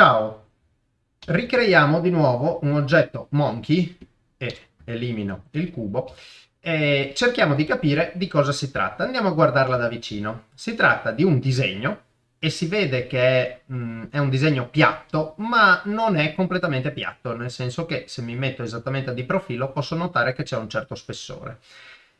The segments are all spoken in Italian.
Ciao, ricreiamo di nuovo un oggetto monkey e elimino il cubo e cerchiamo di capire di cosa si tratta. Andiamo a guardarla da vicino. Si tratta di un disegno e si vede che mh, mm, è, un disegno piatto, ma non è completamente piatto, nel senso che se mi metto esattamente di profilo posso notare che c'è un certo spessore.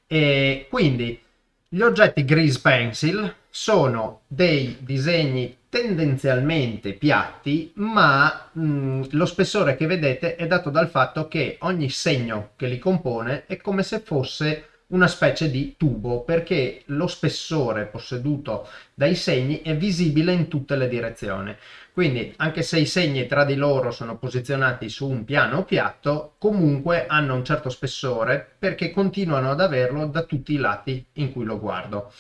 E quindi gli oggetti Grease Pencil sono dei disegni tendenzialmente piatti, ma mh, lo spessore che vedete è dato dal fatto che ogni segno che li compone è come se fosse una specie di tubo perché lo spessore posseduto dai segni è visibile in tutte le direzioni. Quindi anche se i segni tra di loro sono posizionati su un piano piatto, comunque hanno un certo spessore perché continuano ad averlo da tutti i lati in cui lo guardo.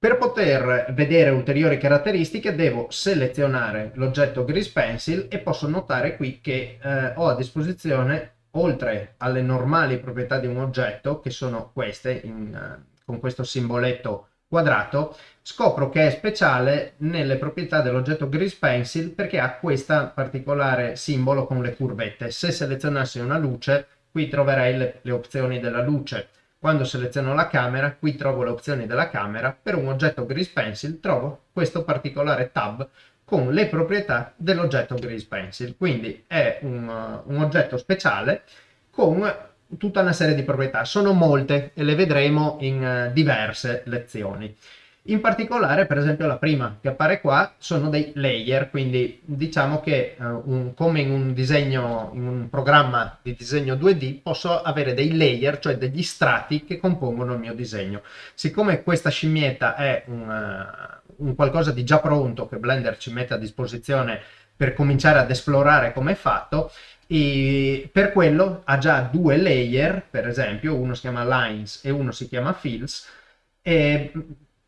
Per poter vedere ulteriori caratteristiche devo selezionare l'oggetto Grease Pencil e posso notare qui che eh, ho a disposizione, oltre alle normali proprietà di un oggetto, che sono queste, in, uh, con questo simboletto quadrato, scopro che è speciale nelle proprietà dell'oggetto Grease Pencil perché ha questo particolare simbolo con le curvette. Se selezionassi una luce, qui troverei le, le opzioni della luce quando seleziono la camera, qui trovo le opzioni della camera, per un oggetto Grease Pencil trovo questo particolare tab con le proprietà dell'oggetto Grease Pencil. Quindi è un, un oggetto speciale con tutta una serie di proprietà. Sono molte e le vedremo in uh, diverse lezioni. In particolare, per esempio, la prima che appare qua sono dei layer, quindi diciamo che uh, un, come in un disegno, in un programma di disegno 2D, posso avere dei layer, cioè degli strati che compongono il mio disegno. Siccome questa scimmietta è un, uh, un qualcosa di già pronto che Blender ci mette a disposizione per cominciare ad esplorare come è fatto, e per quello ha già due layer, per esempio, uno si chiama lines e uno si chiama fills, e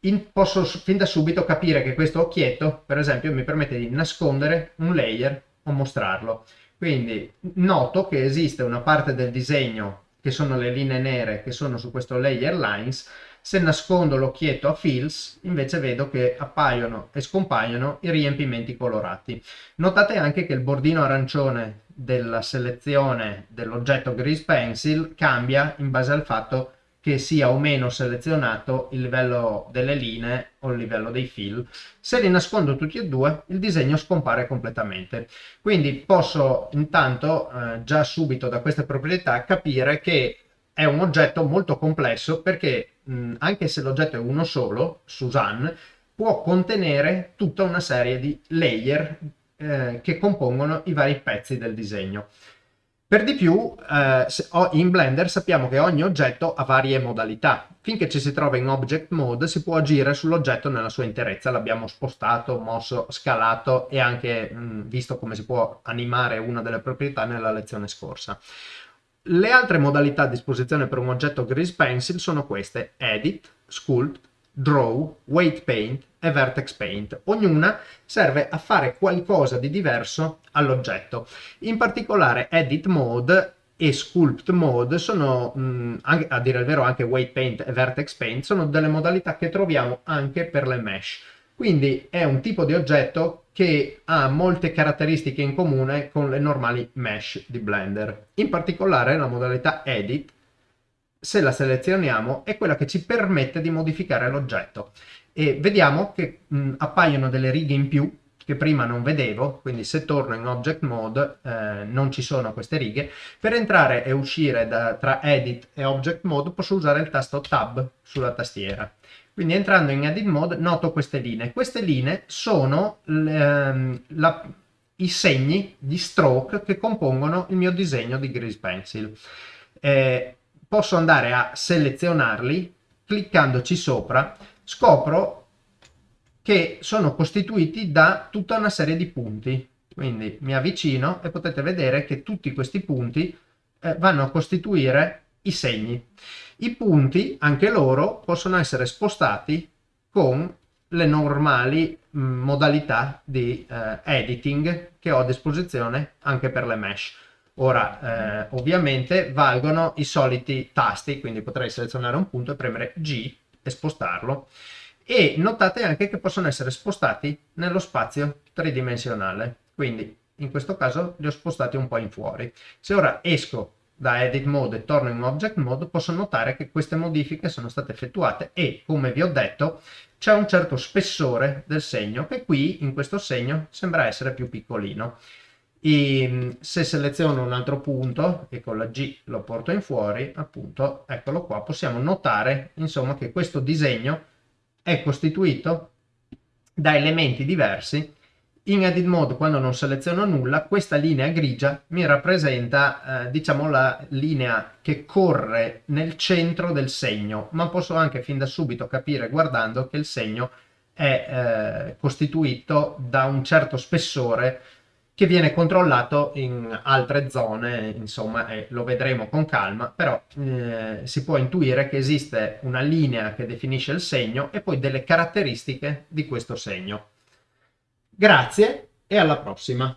in, posso fin da subito capire che questo occhietto, per esempio, mi permette di nascondere un layer o mostrarlo. Quindi noto che esiste una parte del disegno che sono le linee nere che sono su questo layer lines, se nascondo l'occhietto a fills invece vedo che appaiono e scompaiono i riempimenti colorati. Notate anche che il bordino arancione della selezione dell'oggetto Grease Pencil cambia in base al fatto che sia o meno selezionato il livello delle linee o il livello dei fill. Se li nascondo tutti e due, il disegno scompare completamente. Quindi posso intanto eh, già subito da queste proprietà capire che è un oggetto molto complesso perché mh, anche se l'oggetto è uno solo, Suzanne, può contenere tutta una serie di layer eh, che compongono i vari pezzi del disegno. Per di più, eh, in Blender sappiamo che ogni oggetto ha varie modalità. Finché ci si trova in Object Mode si può agire sull'oggetto nella sua interezza. L'abbiamo spostato, mosso, scalato e anche mh, visto come si può animare una delle proprietà nella lezione scorsa. Le altre modalità a disposizione per un oggetto Grease Pencil sono queste, Edit, Sculpt, Draw, Weight Paint e Vertex Paint. Ognuna serve a fare qualcosa di diverso all'oggetto. In particolare Edit Mode e Sculpt Mode sono, mh, anche, a dire il vero anche Weight Paint e Vertex Paint, sono delle modalità che troviamo anche per le mesh. Quindi è un tipo di oggetto che ha molte caratteristiche in comune con le normali mesh di Blender. In particolare la modalità Edit se la selezioniamo, è quella che ci permette di modificare l'oggetto. E vediamo che mh, appaiono delle righe in più che prima non vedevo, quindi se torno in Object Mode eh, non ci sono queste righe. Per entrare e uscire da, tra Edit e Object Mode posso usare il tasto Tab sulla tastiera. Quindi entrando in Edit Mode noto queste linee. Queste linee sono ehm, la, i segni di stroke che compongono il mio disegno di Grease Pencil. Eh, posso andare a selezionarli, cliccandoci sopra, scopro che sono costituiti da tutta una serie di punti. Quindi mi avvicino e potete vedere che tutti questi punti eh, vanno a costituire i segni. I punti, anche loro, possono essere spostati con le normali mh, mm, modalità di eh, editing che ho a disposizione anche per le mesh. Ora, eh, ovviamente valgono i soliti tasti, quindi potrei selezionare un punto e premere G e spostarlo. E notate anche che possono essere spostati nello spazio tridimensionale. Quindi in questo caso li ho spostati un po' in fuori. Se ora esco da Edit Mode e torno in Object Mode, posso notare che queste modifiche sono state effettuate e, come vi ho detto, c'è un certo spessore del segno che qui, in questo segno, sembra essere più piccolino. E se seleziono un altro punto e con la G lo porto in fuori, appunto, eccolo qua, possiamo notare, insomma, che questo disegno è costituito da elementi diversi. In edit mode quando non seleziono nulla questa linea grigia mi rappresenta eh, diciamo la linea che corre nel centro del segno ma posso anche fin da subito capire guardando che il segno è eh, costituito da un certo spessore che viene controllato in altre zone, insomma, e lo vedremo con calma, però eh, si può intuire che esiste una linea che definisce il segno e poi delle caratteristiche di questo segno. Grazie e alla prossima!